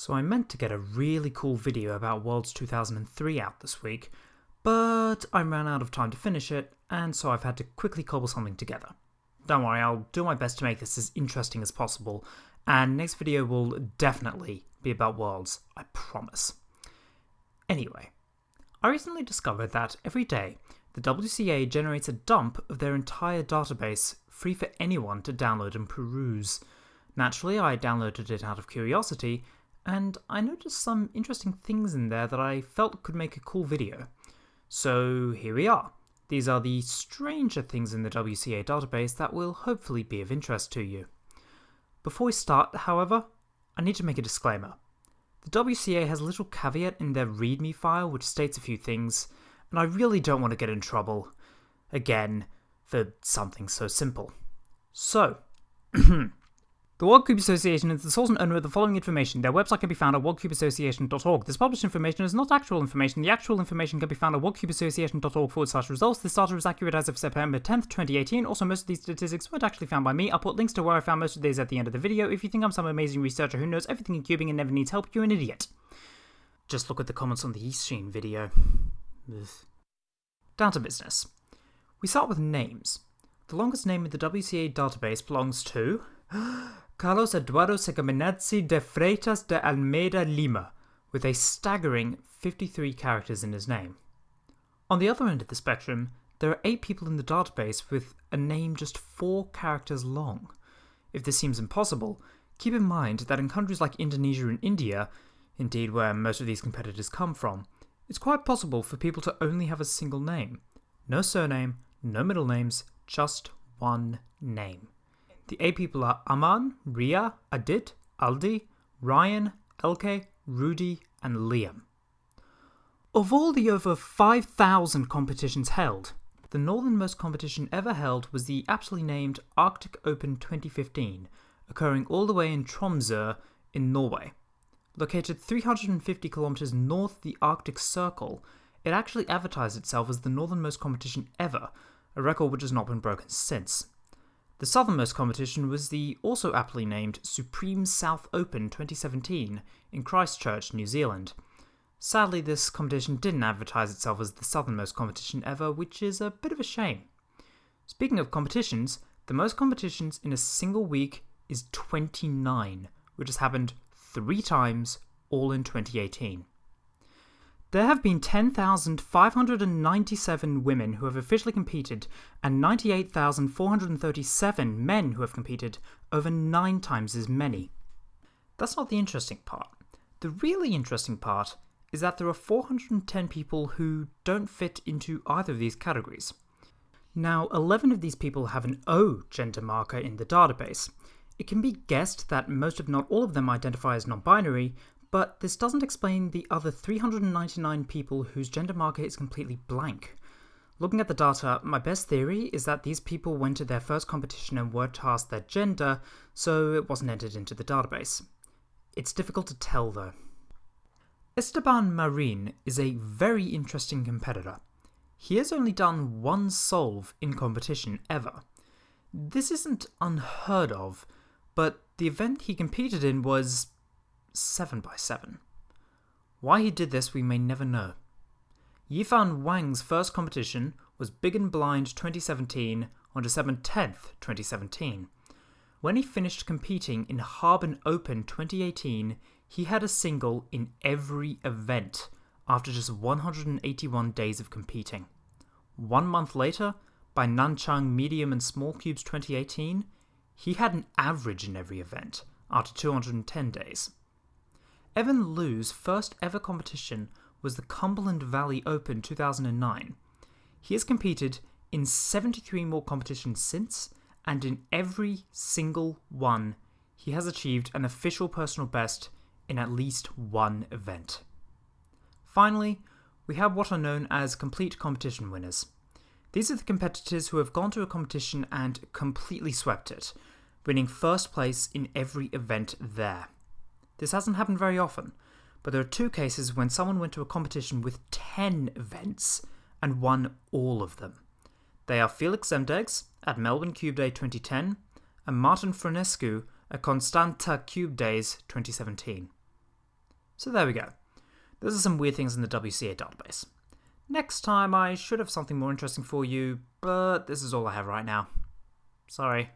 So I meant to get a really cool video about Worlds 2003 out this week, but I ran out of time to finish it, and so I've had to quickly cobble something together. Don't worry, I'll do my best to make this as interesting as possible, and next video will definitely be about Worlds, I promise. Anyway, I recently discovered that every day the WCA generates a dump of their entire database free for anyone to download and peruse. Naturally, I downloaded it out of curiosity, and I noticed some interesting things in there that I felt could make a cool video. So here we are. These are the stranger things in the WCA database that will hopefully be of interest to you. Before we start, however, I need to make a disclaimer. The WCA has a little caveat in their README file which states a few things, and I really don't want to get in trouble, again, for something so simple. So, The World Cube Association is the source and owner of the following information. Their website can be found at worldcubeassociation.org. This published information is not actual information. The actual information can be found at worldcubeassociation.org forward slash results. This data is accurate as of September 10th, 2018. Also, most of these statistics weren't actually found by me. I'll put links to where I found most of these at the end of the video. If you think I'm some amazing researcher who knows everything in cubing and never needs help, you're an idiot. Just look at the comments on the Eastsheen video. Ugh. Down to business. We start with names. The longest name in the WCA database belongs to Carlos Eduardo Segaminazzi de Freitas de Almeida Lima, with a staggering 53 characters in his name. On the other end of the spectrum, there are 8 people in the database with a name just 4 characters long. If this seems impossible, keep in mind that in countries like Indonesia and India, indeed where most of these competitors come from, it's quite possible for people to only have a single name. No surname, no middle names, just one name. The eight people are Aman, Ria, Adit, Aldi, Ryan, Elke, Rudy, and Liam. Of all the over 5,000 competitions held, the northernmost competition ever held was the aptly named Arctic Open 2015, occurring all the way in Tromsø in Norway. Located 350 kilometers north of the Arctic Circle, it actually advertised itself as the northernmost competition ever, a record which has not been broken since. The southernmost competition was the also aptly named Supreme South Open 2017 in Christchurch, New Zealand. Sadly, this competition didn't advertise itself as the southernmost competition ever, which is a bit of a shame. Speaking of competitions, the most competitions in a single week is 29, which has happened three times, all in 2018. There have been 10,597 women who have officially competed and 98,437 men who have competed, over nine times as many. That's not the interesting part. The really interesting part is that there are 410 people who don't fit into either of these categories. Now, 11 of these people have an O gender marker in the database. It can be guessed that most if not all of them identify as non-binary, but this doesn't explain the other 399 people whose gender marker is completely blank. Looking at the data, my best theory is that these people went to their first competition and weren't asked their gender, so it wasn't entered into the database. It's difficult to tell though. Esteban Marin is a very interesting competitor. He has only done one solve in competition ever. This isn't unheard of, but the event he competed in was 7 by 7 Why he did this we may never know. Yifan Wang's first competition was Big and Blind 2017 on December 10th, 2017. When he finished competing in Harbin Open 2018, he had a single in every event after just 181 days of competing. One month later, by Nanchang Medium and Small Cubes 2018, he had an average in every event after 210 days. Evan Liu's first ever competition was the Cumberland Valley Open 2009. He has competed in 73 more competitions since, and in every single one, he has achieved an official personal best in at least one event. Finally, we have what are known as complete competition winners. These are the competitors who have gone to a competition and completely swept it, winning first place in every event there. This hasn't happened very often, but there are two cases when someone went to a competition with 10 events and won all of them. They are Felix Zemdegs at Melbourne Cube Day 2010 and Martin Frănescu at Constanta Cube Days 2017. So there we go. Those are some weird things in the WCA database. Next time I should have something more interesting for you, but this is all I have right now. Sorry.